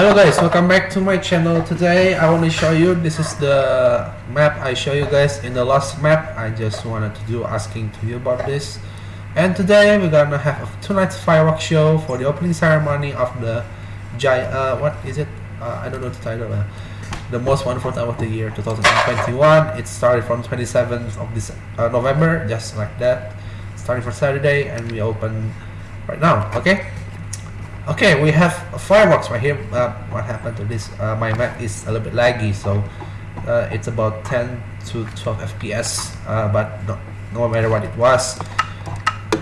Hello guys, welcome back to my channel. Today I want to show you, this is the map I show you guys in the last map. I just wanted to do asking to you about this. And today we're gonna have a two nights fireworks show for the opening ceremony of the giant, uh, what is it? Uh, I don't know the title. Uh, the most wonderful time of the year 2021. It started from 27th of this uh, November, just like that. Starting for Saturday and we open right now, okay? Okay, we have a fireworks right here. Uh, what happened to this? Uh, my Mac is a little bit laggy, so uh, it's about 10 to 12 FPS. Uh, but no, no matter what it was,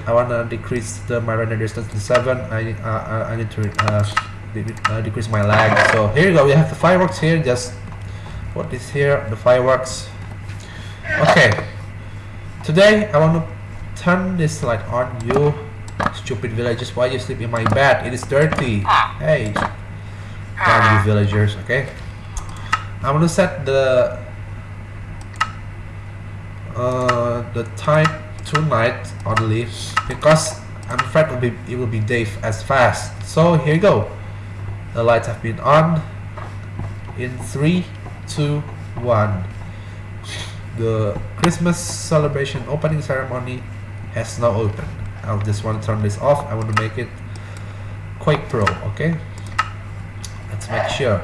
I wanna decrease the my render distance to seven. I uh, I need to uh, de uh, decrease my lag. So here you go. We have the fireworks here. Just put this here. The fireworks. Okay. Today I want to turn this light on you Stupid villagers, why you sleep in my bed? It is dirty. Hey. Damn you villagers, okay? I'm gonna set the uh, the time tonight only because I'm afraid it will be, it will be day as fast. So here you go. The lights have been on. In three, two, one. The Christmas celebration opening ceremony has now opened. I just want to turn this off I want to make it Quake Pro okay? Let's make sure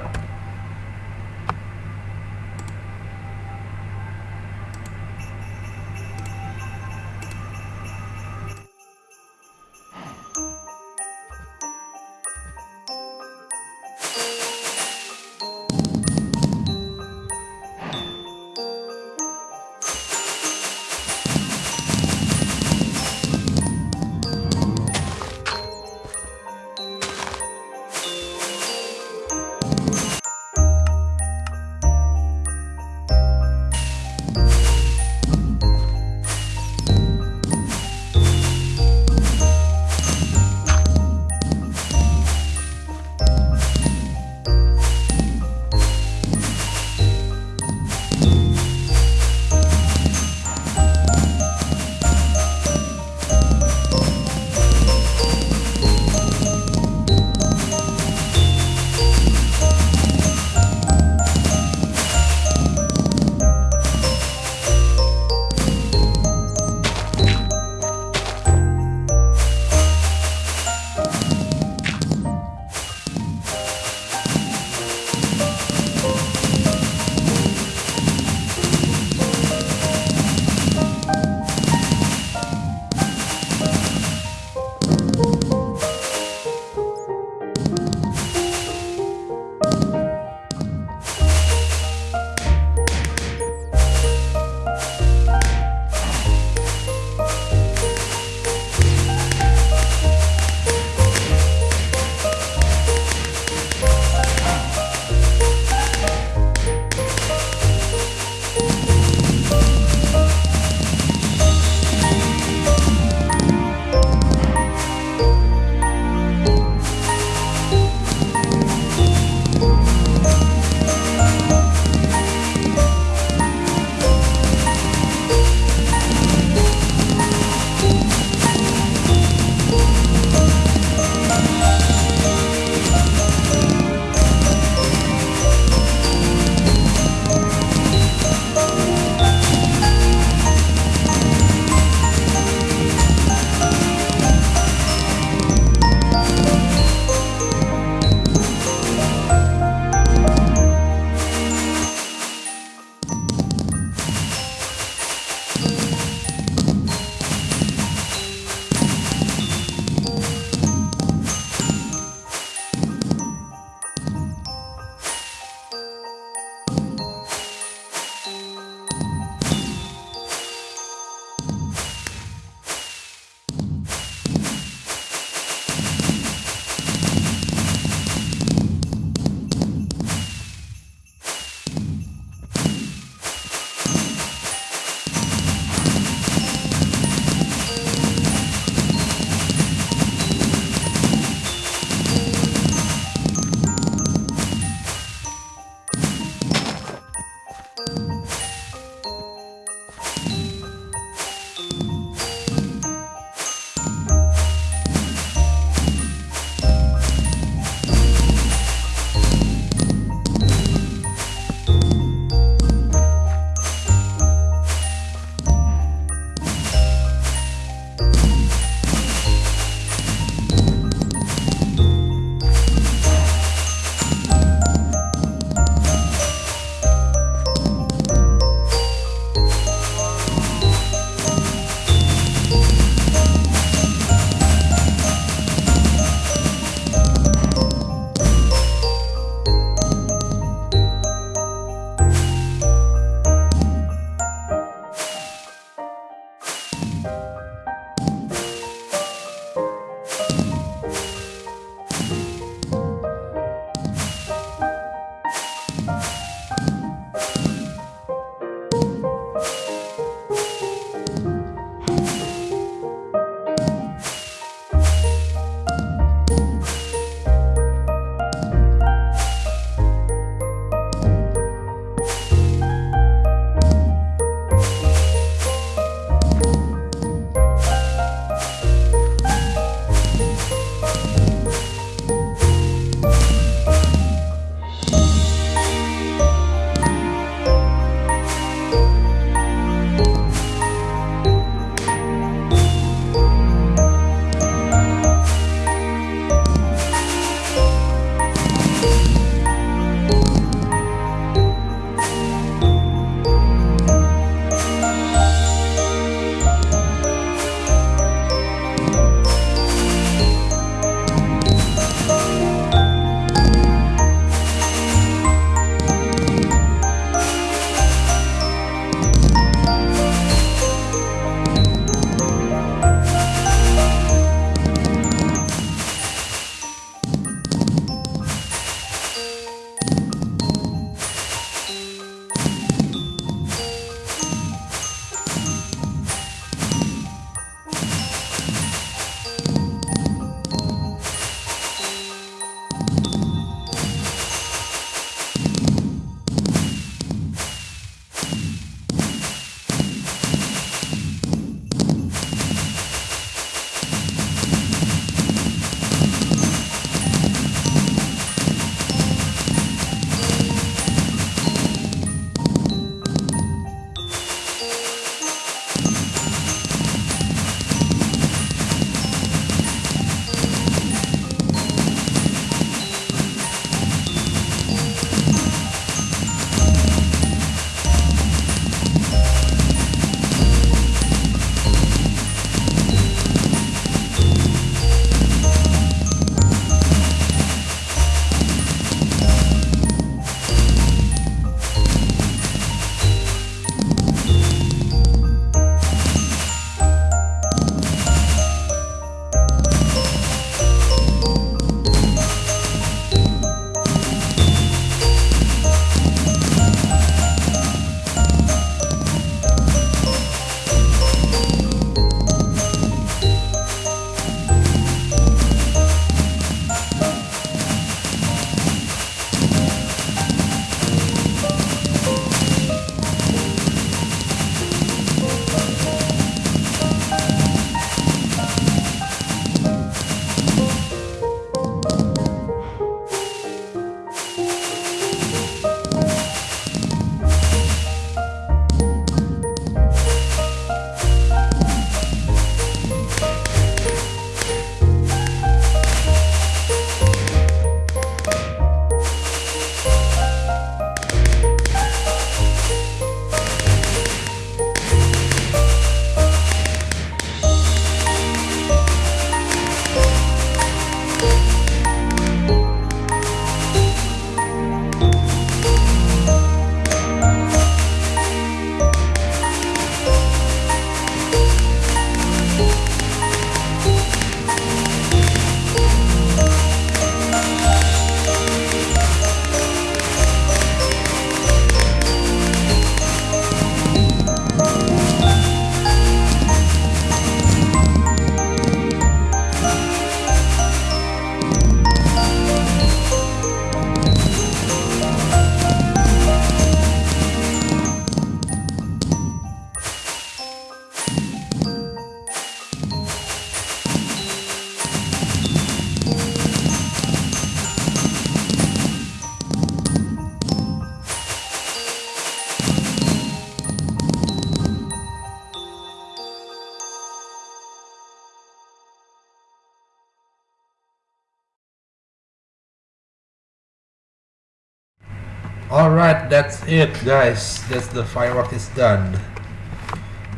Alright, that's it guys. That's the firework is done.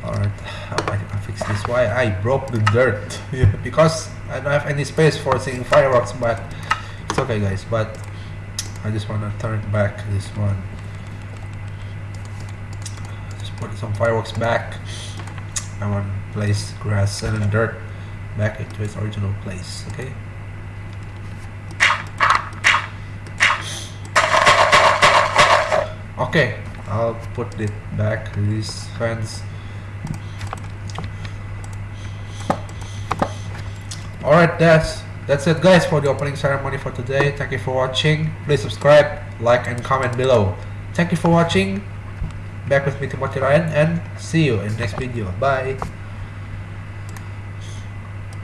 Alright, how I can fix this? Why I broke the dirt? because I don't have any space for seeing fireworks, but it's okay guys, but I just wanna turn back this one. Just put some fireworks back. I want to place grass and dirt back into its original place, okay? Okay, I'll put it back, these fence. Alright, that's that's it guys for the opening ceremony for today. Thank you for watching. Please subscribe, like and comment below. Thank you for watching. Back with me Timothy Ryan and see you in next video. Bye.